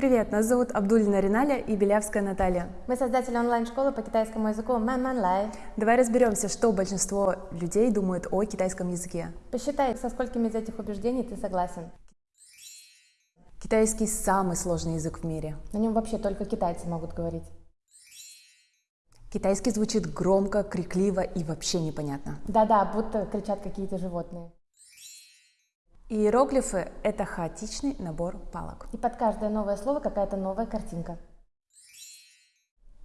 Привет, нас зовут Абдулина Риналя и Белявская Наталья. Мы создатели онлайн-школы по китайскому языку Man Man Lai. Давай разберемся, что большинство людей думают о китайском языке. Посчитай, со сколькими из этих убеждений ты согласен. Китайский самый сложный язык в мире. На нем вообще только китайцы могут говорить. Китайский звучит громко, крикливо и вообще непонятно. Да-да, будто кричат какие-то животные. Иероглифы — это хаотичный набор палок. И под каждое новое слово какая-то новая картинка.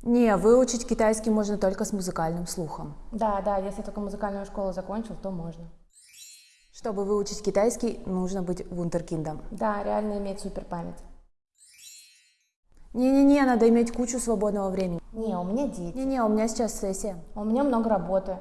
Не, выучить китайский можно только с музыкальным слухом. Да, да, если только музыкальную школу закончил, то можно. Чтобы выучить китайский, нужно быть вундеркиндом. Да, реально иметь супер память. Не-не-не, надо иметь кучу свободного времени. Не, у меня дети. Не-не, у меня сейчас сессия. У меня много работы.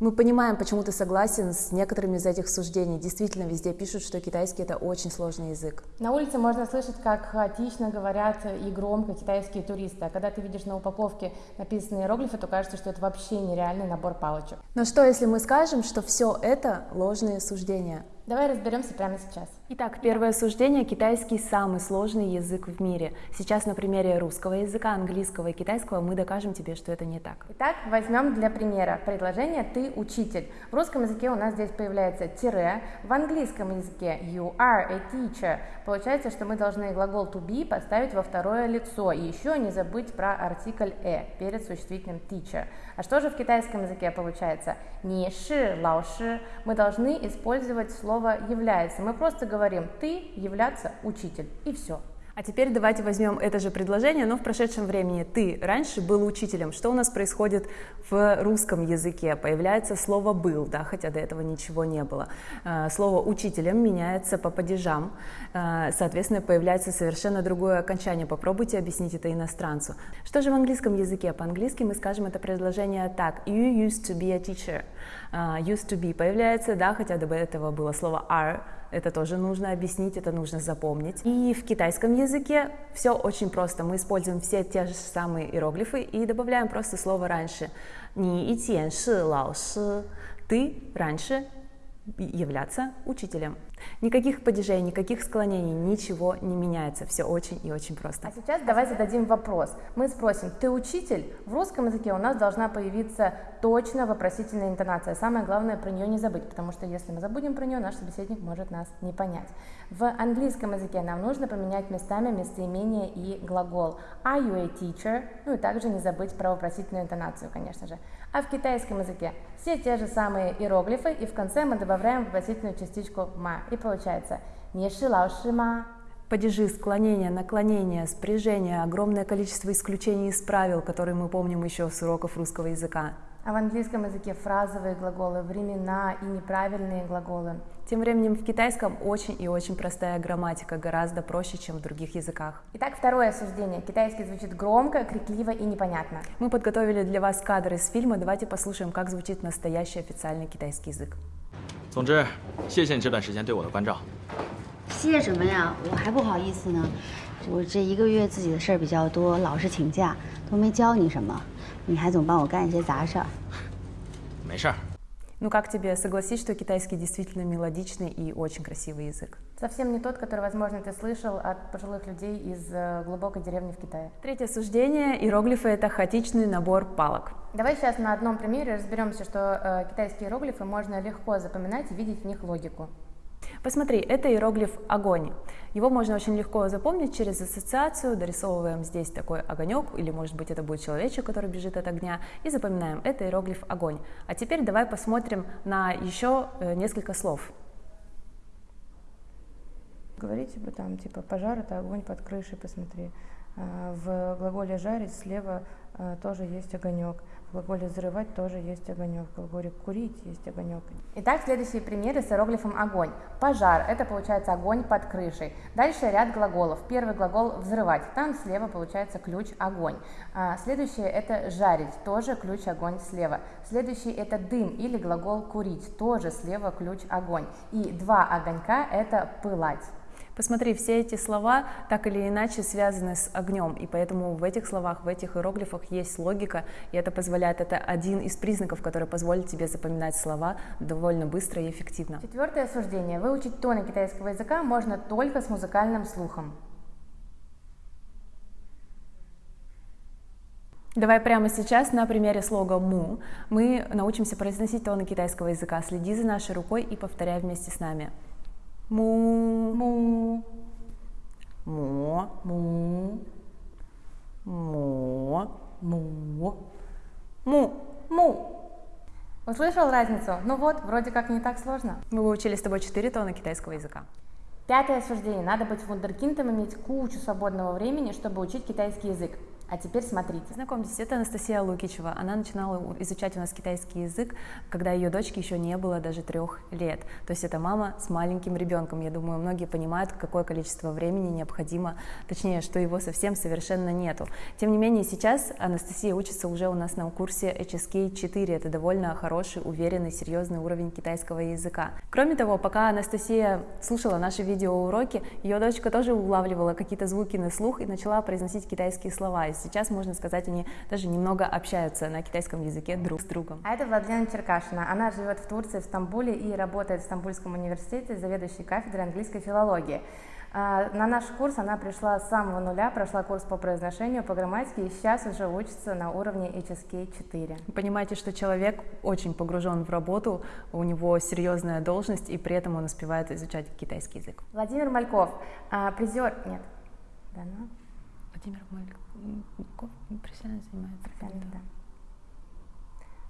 Мы понимаем, почему ты согласен с некоторыми из этих суждений. Действительно, везде пишут, что китайский это очень сложный язык. На улице можно слышать, как хаотично говорят и громко китайские туристы. А когда ты видишь на упаковке написанные иероглифы, то кажется, что это вообще нереальный набор палочек. Но что, если мы скажем, что все это ложные суждения? Давай разберемся прямо сейчас. Итак, первое суждение. Китайский самый сложный язык в мире. Сейчас на примере русского языка, английского и китайского мы докажем тебе, что это не так. Итак, возьмем для примера предложение «ты учитель». В русском языке у нас здесь появляется тире, в английском языке you are a teacher. Получается, что мы должны глагол to be поставить во второе лицо и еще не забыть про артикль э перед существительным teacher. А что же в китайском языке получается? Не ши, лао ши. Мы должны использовать слово слово является. Мы просто говорим ты являться учитель и все. А теперь давайте возьмем это же предложение, но в прошедшем времени. Ты раньше был учителем. Что у нас происходит в русском языке? Появляется слово «был», да, хотя до этого ничего не было. Э, слово «учителем» меняется по падежам, э, соответственно, появляется совершенно другое окончание. Попробуйте объяснить это иностранцу. Что же в английском языке? По-английски мы скажем это предложение так. You used to be a teacher. Uh, used to be появляется, да, хотя до этого было слово are, это тоже нужно объяснить, это нужно запомнить. И в китайском языке все очень просто. Мы используем все те же самые иероглифы и добавляем просто слово раньше. Ни и тен ши лао ши. Ты раньше являться учителем. Никаких падежей, никаких склонений, ничего не меняется. Все очень и очень просто. А сейчас давай зададим вопрос. Мы спросим, ты учитель? В русском языке у нас должна появиться точно вопросительная интонация. Самое главное про нее не забыть, потому что если мы забудем про нее, наш собеседник может нас не понять. В английском языке нам нужно поменять местами местоимение и глагол. Are you a teacher? Ну и также не забыть про вопросительную интонацию, конечно же. А в китайском языке все те же самые иероглифы, и в конце мы добавляем вопросительную частичку ма. И получается «Не ши ма». Падежи, склонения, наклонения, спряжения, огромное количество исключений из правил, которые мы помним еще с уроков русского языка. А в английском языке фразовые глаголы, времена и неправильные глаголы. Тем временем в китайском очень и очень простая грамматика, гораздо проще, чем в других языках. Итак, второе суждение. Китайский звучит громко, крикливо и непонятно. Мы подготовили для вас кадры из фильма. Давайте послушаем, как звучит настоящий официальный китайский язык. 总之，谢谢你这段时间对我的关照。谢谢什么呀？我还不好意思呢。 我这一个月自己的事儿比较多，老是请假，都没教你什么，你还总帮我干一些杂事儿。没事儿。Ну как тебе, согласись, что китайский действительно мелодичный и очень красивый язык? Совсем не тот, который, возможно, ты слышал от пожилых людей из э, глубокой деревни в Китае. Третье суждение. Иероглифы — это хаотичный набор палок. Давай сейчас на одном примере разберемся, что э, китайские иероглифы можно легко запоминать и видеть в них логику. Посмотри, это иероглиф «огонь». Его можно очень легко запомнить через ассоциацию. Дорисовываем здесь такой огонек, или, может быть, это будет человечек, который бежит от огня, и запоминаем, это иероглиф «огонь». А теперь давай посмотрим на еще э, несколько слов. Говорите бы там, типа, пожар – это огонь под крышей, посмотри. А, в глаголе «жарить» слева а, тоже есть огонек. Глаголе «взрывать» тоже есть огонек. В глаголе «курить» есть огонек. Итак, следующие примеры с иероглифом «огонь». Пожар – это получается огонь под крышей. Дальше ряд глаголов. Первый глагол «взрывать». Там слева получается ключ «огонь». А, следующее – это «жарить». Тоже ключ «огонь» слева. Следующий – это «дым» или глагол «курить». Тоже слева ключ «огонь». И два огонька – это «пылать». Посмотри, все эти слова так или иначе связаны с огнем, и поэтому в этих словах, в этих иероглифах есть логика, и это позволяет, это один из признаков, который позволит тебе запоминать слова довольно быстро и эффективно. Четвертое суждение. Выучить тоны китайского языка можно только с музыкальным слухом. Давай прямо сейчас на примере слога «му» мы научимся произносить тоны китайского языка. Следи за нашей рукой и повторяй вместе с нами. Му, Му, мо, му, мо, му, му. му. Услышал разницу? Ну вот, вроде как не так сложно. Мы выучили с тобой четыре тона китайского языка. Пятое суждение. Надо быть вундеркиндом, иметь кучу свободного времени, чтобы учить китайский язык. А теперь смотрите. Знакомьтесь, это Анастасия Лукичева. Она начинала изучать у нас китайский язык, когда ее дочке еще не было даже трех лет. То есть это мама с маленьким ребенком. Я думаю, многие понимают, какое количество времени необходимо, точнее, что его совсем совершенно нету. Тем не менее, сейчас Анастасия учится уже у нас на курсе HSK 4. Это довольно хороший, уверенный, серьезный уровень китайского языка. Кроме того, пока Анастасия слушала наши видеоуроки, ее дочка тоже улавливала какие-то звуки на слух и начала произносить китайские слова. Сейчас, можно сказать, они даже немного общаются на китайском языке друг с другом. А это Владлена Черкашина. Она живет в Турции, в Стамбуле и работает в Стамбульском университете заведующей кафедрой английской филологии. А, На наш курс она пришла с самого нуля, прошла курс по произношению, по грамматике и сейчас уже учится на уровне HSK 4. Вы понимаете, что человек очень погружен в работу, у него серьезная должность, и при этом он успевает изучать китайский язык. Владимир Мальков, а, призер... Нет. Да, ну, Владимир Мальков профессионально занимается. правильно, да.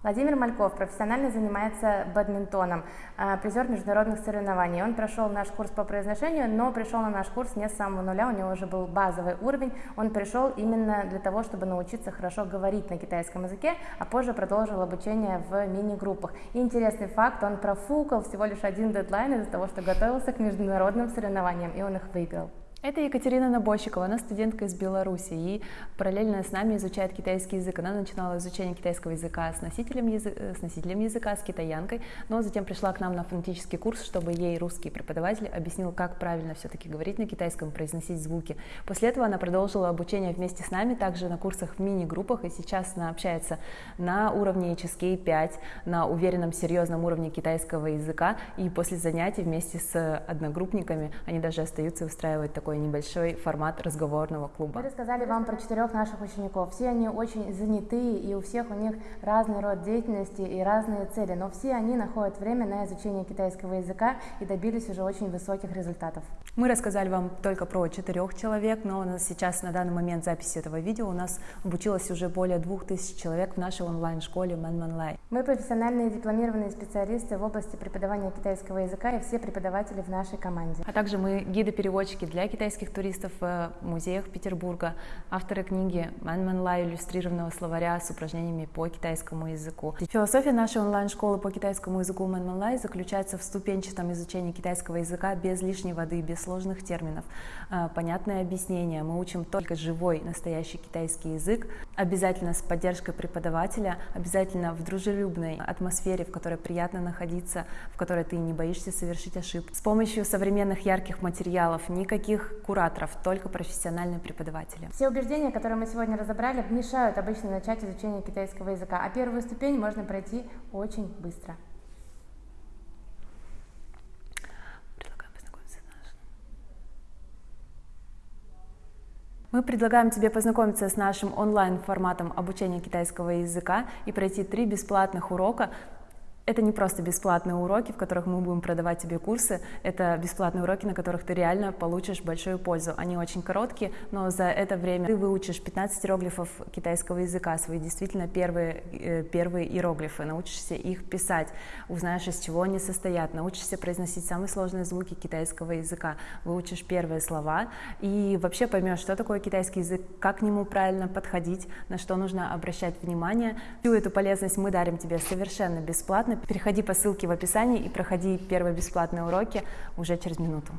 Владимир Мальков профессионально занимается бадминтоном, а, призер международных соревнований. Он прошел наш курс по произношению, но пришел на наш курс не с самого нуля, у него уже был базовый уровень. Он пришел именно для того, чтобы научиться хорошо говорить на китайском языке, а позже продолжил обучение в мини-группах. Интересный факт, он профукал всего лишь один дедлайн из-за того, что готовился к международным соревнованиям, и он их выиграл. Это Екатерина Набощикова, она студентка из Беларуси и параллельно с нами изучает китайский язык. Она начинала изучение китайского языка с носителем, язы- с носителем языка, с китаянкой, но затем пришла к нам на фонетический курс, чтобы ей русский преподаватель объяснил, как правильно все-таки говорить на китайском, произносить звуки. После этого она продолжила обучение вместе с нами, также на курсах в мини-группах, и сейчас она общается на уровне HSK 5, на уверенном, серьезном уровне китайского языка, и после занятий вместе с одногруппниками они даже остаются и такой небольшой формат разговорного Мы клуба. рассказали вам про четырех наших учеников. Все они очень занятые, и у всех у них разный род деятельности и разные цели, но все они находят время на изучение китайского языка и добились уже очень высоких результатов. Мы рассказали вам только про четырех человек, но у нас сейчас на данный момент записи этого видео у нас обучилось уже более двух тысяч человек в нашей онлайн-школе Манманлай. Мы профессиональные дипломированные специалисты в области преподавания китайского языка и все преподаватели в нашей команде. А также мы гиды-переводчики для китайских туристов в музеях Петербурга, авторы книги Ман Ман Лай иллюстрированного словаря с упражнениями по китайскому языку. Философия нашей онлайн-школы по китайскому языку Ман Ман Лай заключается в ступенчатом изучении китайского языка без лишней воды, без сложных терминов. А, Понятное объяснение. Мы учим только живой, настоящий китайский язык, обязательно с поддержкой преподавателя, обязательно в дружелюбной атмосфере, в которой приятно находиться, в которой ты не боишься совершить ошибку. С помощью современных ярких материалов, никаких кураторов, только профессиональные преподаватели. Все убеждения, которые мы сегодня разобрали, мешают обычно начать изучение китайского языка, а первую ступень можно пройти очень быстро. Мы предлагаем тебе познакомиться с нашим онлайн-форматом обучения китайского языка и пройти три бесплатных урока. Это не просто бесплатные уроки, в которых мы будем продавать тебе курсы, это бесплатные уроки, на которых ты реально получишь большую пользу. Они очень короткие, но за это время ты выучишь 15 иероглифов китайского языка, свои действительно первые, э, первые иероглифы, научишься их писать, узнаешь, из чего они состоят, научишься произносить самые сложные звуки китайского языка, выучишь первые слова и вообще поймешь, что такое китайский язык, как к нему правильно подходить, на что нужно обращать внимание. Всю эту полезность мы дарим тебе совершенно бесплатно. Переходи по ссылке в описании и проходи первые бесплатные уроки уже через минуту.